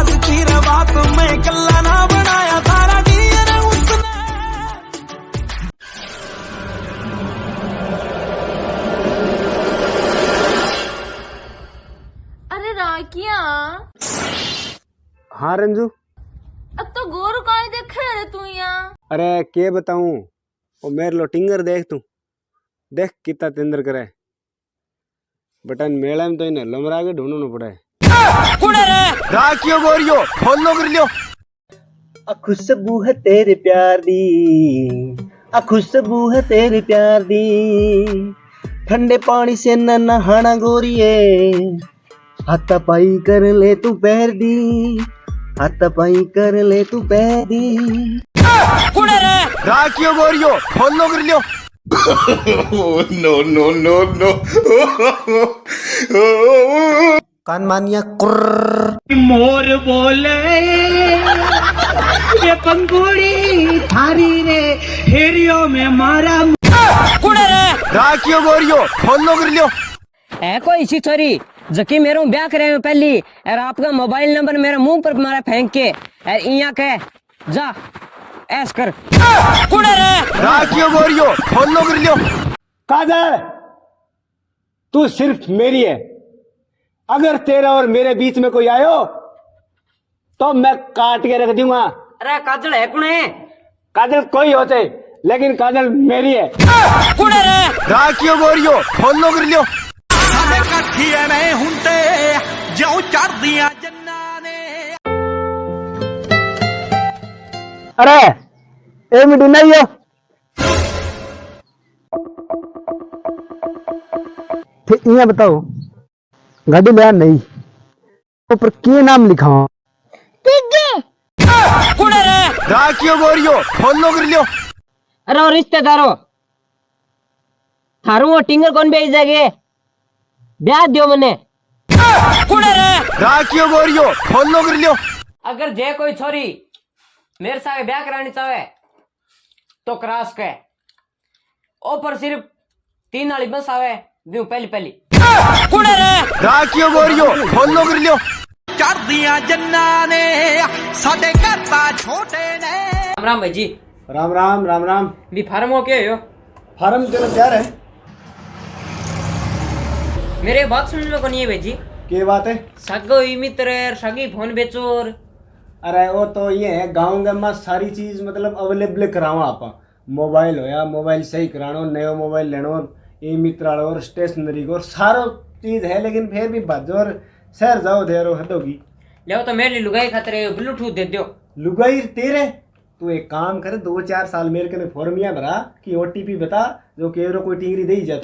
एहसास की रे बात कल्ला ना बनाया तारा डीएनए उसने। अरे राकिया हाँ रंजू? अब तो गोर काय देखे रे तू यहाँ? अरे के बताऊँ? वो मेरे लो टिंगर देख तू। देख कितना तेंदर करे। बटन मेला में तो इन्हें लमरा के ढूंढना पड़ा। राखियो गोरियो खोल लो कर लियो खुशबू है तेरे प्यार दी खुशबू है तेरे प्यार दी ठंडे पानी से न नहाना गोरिए हाथा पाई कर ले तू पैर दी हाथा पाई कर ले तू पैर दी राखियो गोरियो खोल लो कर लियो कान मानिया मोर बोले ये पंगुड़ी थारी रे हेरियो में मारा कुड़े रे। राखियो गोरियो खोल लो कर लियो है कोई सी छोरी जकी मेरे ब्याह करे में पहली और आपका मोबाइल नंबर मेरे मुँह पर मारा फेंक के और इया कह जा ऐस कर। कुड़े रे। राखियो गोरियो खोल लो कर लियो काजल तू सिर्फ़ मेरी है। अगर तेरा और मेरे बीच में कोई आयो तो मैं काट के रख दूंगा अरे काजल है कौन है काजल कोई होते लेकिन काजल मेरी है राखियो गोरियो खोल लो कर लियो ਸਾਡੇ ਕਾਠੀ ਐਵੇਂ ਹੁੰਦੇ ਜਿਉਂ ਚੜਦੀਆਂ ਜੰਨਾਂ ਨੇ अरे ए मिनट नहीं है फिर ये बताओ गाड़ी में नहीं। ऊपर के नाम लिखा? हो राखियो गोरियो खोल लो कर लियो अरे रिश्तेदारों थारू वो टिंगर कौन भेज देगे? ब्याह दियो मने। राखियो गोरियो खोल लो कर लियो अगर जे कोई छोरी मेरे साथ ब्याह करानी चाहे तो क्रॉस के ऊपर सिर्फ़ तीन वाली बस आवे दूँ पहली पहली राखियो गोरियो खोल लो कर लियो ਚੜਦੀਆਂ ਜੰਨਾਂ ਨੇ ਸਾਡੇ ਘਰ ਤਾਂ ਛੋਟੇ ਨੇ राम राम भाई जी राम राम राम राम भी फार्म हो के हो फार्म तेरा तैयार है मेरे बात सुनने में को नहीं है भाई जी के बात है सगो ही मित्र सगी फोन बेचोर अरे वो तो ये है गाँव के में सारी चीज मतलब अवेलेबल करावा आप मोबाइल होया मोबाइल सही करानो नयो मोबाइल लेनो ई मित्र और स्टेशनरी को सारो चीज़ है लेकिन फिर भी भजो और शहर जाओ देरो हदोगी ले तो मेरे लिए लुगाई खातिर ब्लूटूथ दे दो लुगाई तेरे? तू एक काम कर दो चार साल मेरे कने फॉर्मिया भरा कि ओटीपी बता जो केरो कोई टिंगरी दे ही जा